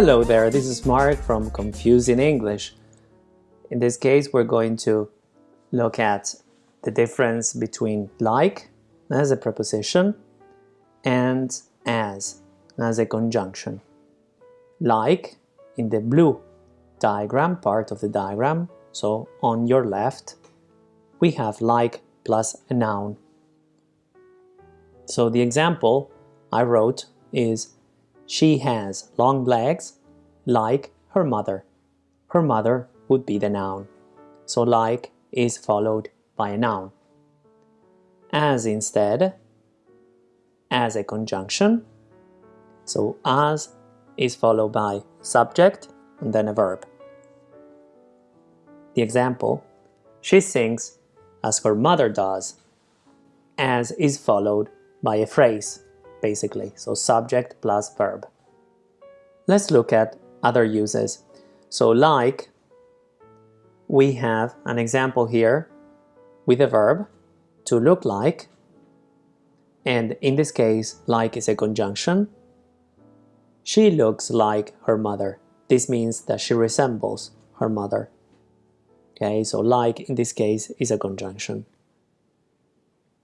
Hello there, this is Mark from Confusing English. In this case, we're going to look at the difference between like as a preposition and as as a conjunction. Like in the blue diagram, part of the diagram, so on your left, we have like plus a noun. So the example I wrote is she has long legs like her mother. Her mother would be the noun. So like is followed by a noun. As instead, as a conjunction. So as is followed by subject and then a verb. The example, she sings as her mother does. As is followed by a phrase basically, so subject plus verb. Let's look at other uses. So like, we have an example here with a verb, to look like, and in this case, like is a conjunction. She looks like her mother. This means that she resembles her mother. Okay, so like in this case is a conjunction.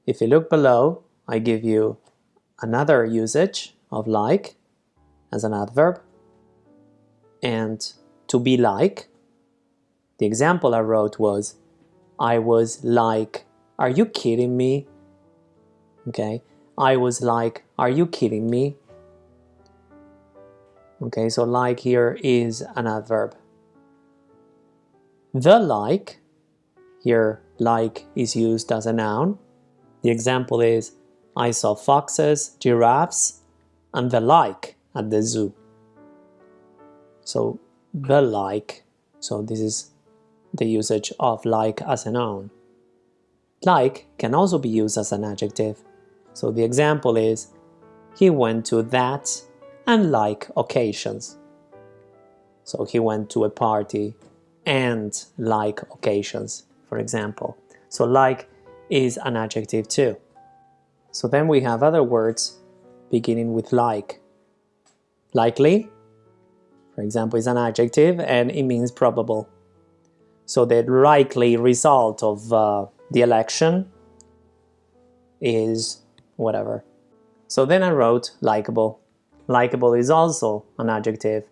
If you look below, I give you another usage of like as an adverb and to be like. The example I wrote was I was like are you kidding me? Okay I was like are you kidding me? Okay so like here is an adverb. The like here like is used as a noun. The example is I saw foxes, giraffes, and the like at the zoo. So the like, so this is the usage of like as a noun. Like can also be used as an adjective. So the example is, he went to that and like occasions. So he went to a party and like occasions, for example. So like is an adjective too. So then we have other words beginning with like. Likely, for example, is an adjective and it means probable. So the likely result of uh, the election is whatever. So then I wrote likable. Likable is also an adjective.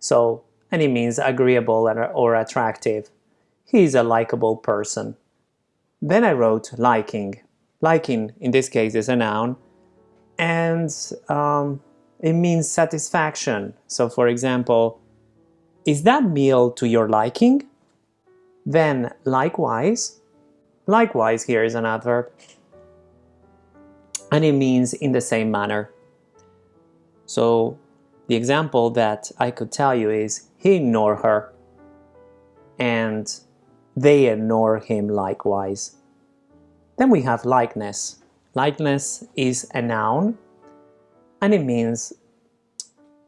So, and it means agreeable or attractive. He is a likable person. Then I wrote liking liking in this case is a noun and um, it means satisfaction. So for example is that meal to your liking? Then likewise likewise here is an adverb. And it means in the same manner. So the example that I could tell you is he ignored her. And they ignore him likewise. Then we have likeness. Likeness is a noun and it means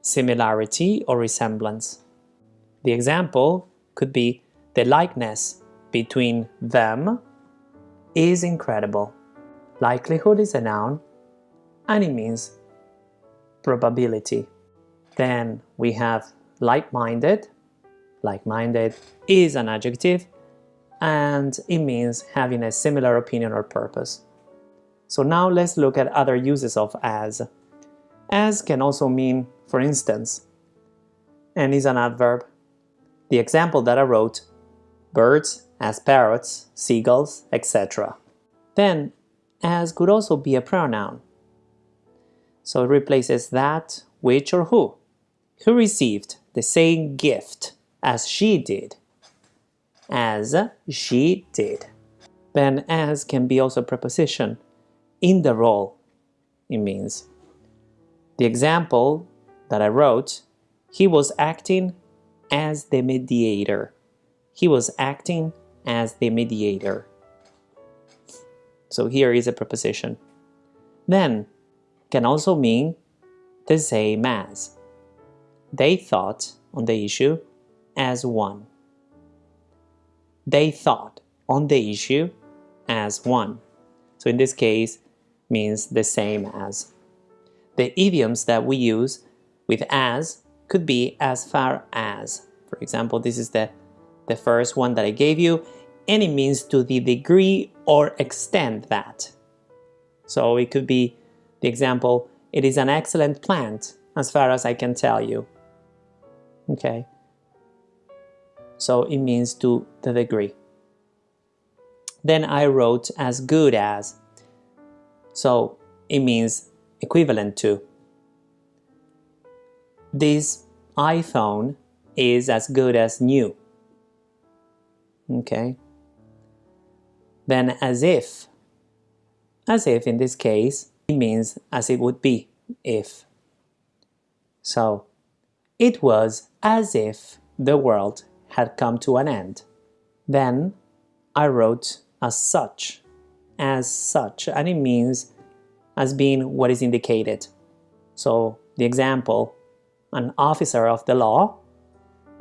similarity or resemblance. The example could be the likeness between them is incredible. Likelihood is a noun and it means probability. Then we have like-minded. Like-minded is an adjective and it means having a similar opinion or purpose. So now let's look at other uses of as. As can also mean for instance, and is an adverb. The example that I wrote, birds as parrots, seagulls, etc. Then as could also be a pronoun. So it replaces that, which or who. Who received the same gift as she did as she did. Then as can be also a preposition in the role it means. The example that I wrote, he was acting as the mediator. He was acting as the mediator. So here is a preposition. Then can also mean the same as. They thought on the issue as one they thought on the issue as one. So in this case, means the same as. The idioms that we use with as could be as far as. For example, this is the, the first one that I gave you, and it means to the degree or extent that. So it could be the example, it is an excellent plant as far as I can tell you. Okay. So it means to the degree. Then I wrote as good as. So it means equivalent to. This iPhone is as good as new. Okay. Then as if. As if in this case, it means as it would be if. So, it was as if the world had come to an end. Then I wrote as such, as such, and it means as being what is indicated. So the example, an officer of the law,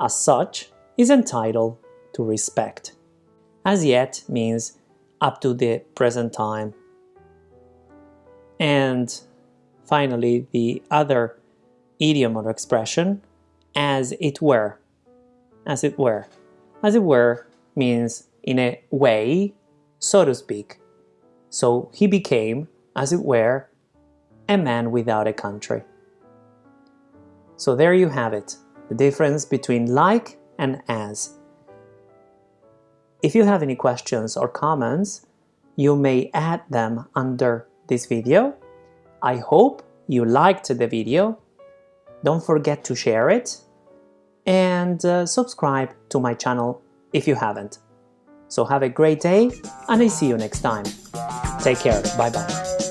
as such, is entitled to respect. As yet means up to the present time. And finally, the other idiom or expression, as it were. As it were. As it were means in a way, so to speak. So he became, as it were, a man without a country. So there you have it, the difference between like and as. If you have any questions or comments, you may add them under this video. I hope you liked the video. Don't forget to share it and uh, subscribe to my channel if you haven't. So have a great day and I see you next time. Take care. Bye bye.